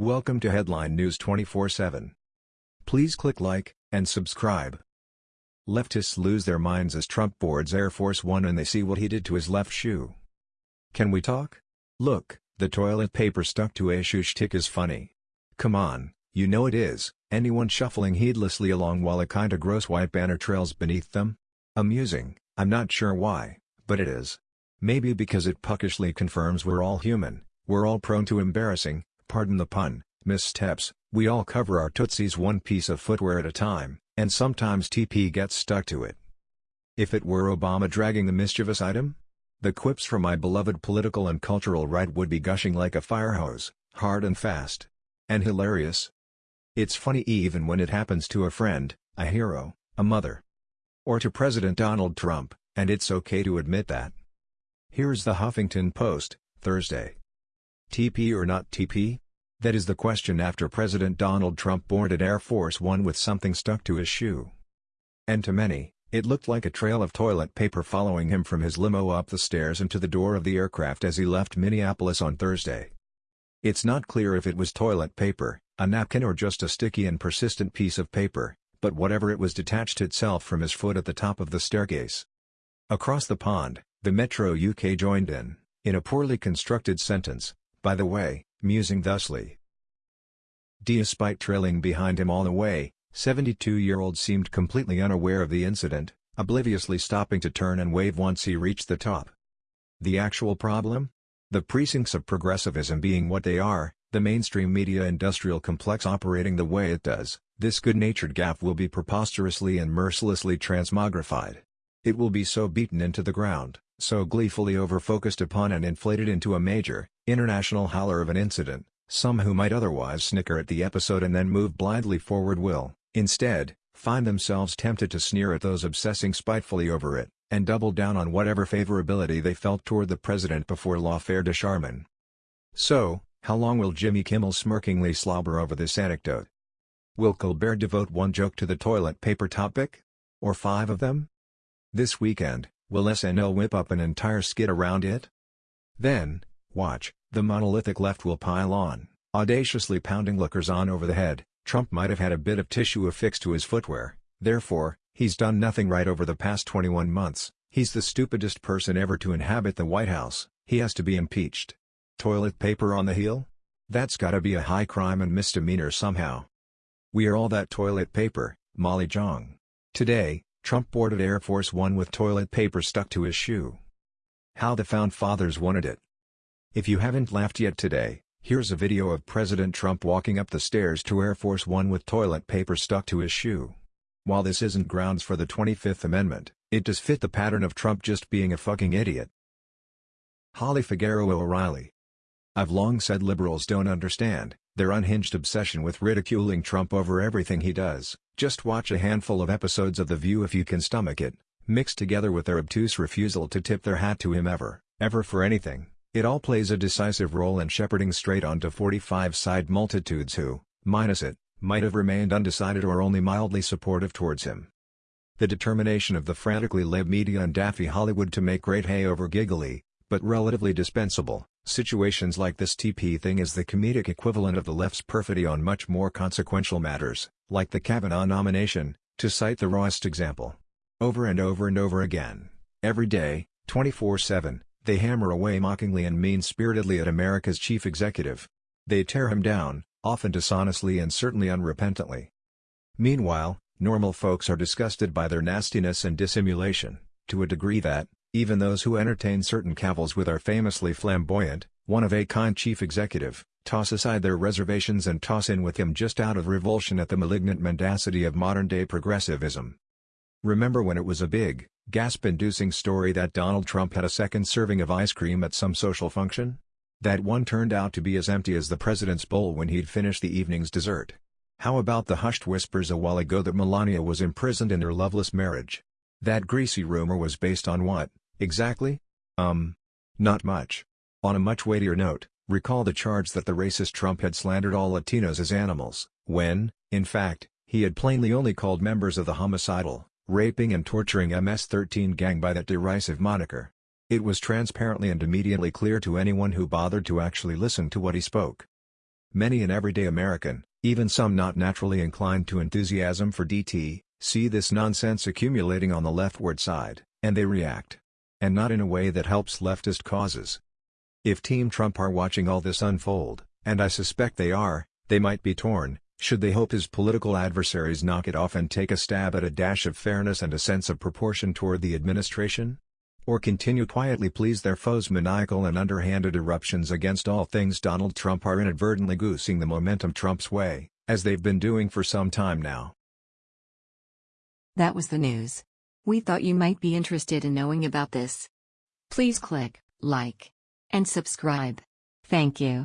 Welcome to Headline News 24/7. Please click like and subscribe. Leftists lose their minds as Trump boards Air Force One and they see what he did to his left shoe. Can we talk? Look, the toilet paper stuck to a shoe shtick is funny. Come on, you know it is, anyone shuffling heedlessly along while a kinda gross white banner trails beneath them? Amusing, I'm not sure why, but it is. Maybe because it puckishly confirms we're all human, we're all prone to embarrassing, pardon the pun, missteps, we all cover our tootsies one piece of footwear at a time, and sometimes TP gets stuck to it. If it were Obama dragging the mischievous item? The quips from my beloved political and cultural right would be gushing like a fire hose, hard and fast. And hilarious. It's funny even when it happens to a friend, a hero, a mother. Or to President Donald Trump, and it's okay to admit that. Here's the Huffington Post, Thursday. TP or not TP? That is the question after President Donald Trump boarded Air Force One with something stuck to his shoe. And to many, it looked like a trail of toilet paper following him from his limo up the stairs and to the door of the aircraft as he left Minneapolis on Thursday. It's not clear if it was toilet paper, a napkin or just a sticky and persistent piece of paper, but whatever it was detached itself from his foot at the top of the staircase. Across the pond, the Metro UK joined in, in a poorly constructed sentence, by the way, musing thusly. Despite trailing behind him all the way, 72-year-old seemed completely unaware of the incident, obliviously stopping to turn and wave once he reached the top. The actual problem? The precincts of progressivism being what they are, the mainstream media industrial complex operating the way it does, this good-natured gaffe will be preposterously and mercilessly transmogrified. It will be so beaten into the ground, so gleefully over-focused upon and inflated into a major, international howler of an incident, some who might otherwise snicker at the episode and then move blindly forward will, instead, find themselves tempted to sneer at those obsessing spitefully over it, and double down on whatever favorability they felt toward the president before L'Affaire de Charmin. So, how long will Jimmy Kimmel smirkingly slobber over this anecdote? Will Colbert devote one joke to the toilet paper topic? Or five of them? This weekend, will SNL whip up an entire skit around it? Then, watch, the monolithic left will pile on, audaciously pounding lookers on over the head. Trump might have had a bit of tissue affixed to his footwear, therefore, he's done nothing right over the past 21 months, he's the stupidest person ever to inhabit the White House, he has to be impeached. Toilet paper on the heel? That's gotta be a high crime and misdemeanor somehow. We are all that toilet paper, Molly Jong. Today, Trump boarded Air Force One with toilet paper stuck to his shoe. How the Found Fathers wanted it. If you haven't laughed yet today, here's a video of President Trump walking up the stairs to Air Force One with toilet paper stuck to his shoe. While this isn't grounds for the 25th Amendment, it does fit the pattern of Trump just being a fucking idiot. Holly Figueroa O'Reilly. I've long said liberals don't understand their unhinged obsession with ridiculing Trump over everything he does. Just watch a handful of episodes of The View if you can stomach it, mixed together with their obtuse refusal to tip their hat to him ever, ever for anything. It all plays a decisive role in shepherding straight onto 45-side multitudes who, minus it, might have remained undecided or only mildly supportive towards him. The determination of the frantically led media and daffy Hollywood to make great hay over giggly, but relatively dispensable, situations like this TP thing is the comedic equivalent of the left's perfidy on much more consequential matters, like the Kavanaugh nomination, to cite the rawest example. Over and over and over again, every day, 24-7, they hammer away mockingly and mean-spiritedly at America's chief executive. They tear him down, often dishonestly and certainly unrepentantly. Meanwhile, normal folks are disgusted by their nastiness and dissimulation, to a degree that, even those who entertain certain cavils with our famously flamboyant, one-of-a-kind chief executive, toss aside their reservations and toss in with him just out of revulsion at the malignant mendacity of modern-day progressivism. Remember when it was a big, gasp-inducing story that Donald Trump had a second serving of ice cream at some social function? That one turned out to be as empty as the president's bowl when he'd finished the evening's dessert. How about the hushed whispers a while ago that Melania was imprisoned in her loveless marriage? That greasy rumor was based on what, exactly? Um. Not much. On a much weightier note, recall the charge that the racist Trump had slandered all Latinos as animals, when, in fact, he had plainly only called members of the homicidal, raping and torturing MS-13 gang by that derisive moniker. It was transparently and immediately clear to anyone who bothered to actually listen to what he spoke. Many an everyday American, even some not naturally inclined to enthusiasm for DT, see this nonsense accumulating on the leftward side, and they react. And not in a way that helps leftist causes. If Team Trump are watching all this unfold, and I suspect they are, they might be torn, should they hope his political adversaries knock it off and take a stab at a dash of fairness and a sense of proportion toward the administration? Or continue quietly please their foes' maniacal and underhanded eruptions against all things Donald Trump are inadvertently goosing the momentum Trump's way, as they've been doing for some time now. That was the news. We thought you might be interested in knowing about this. Please click like and subscribe. Thank you.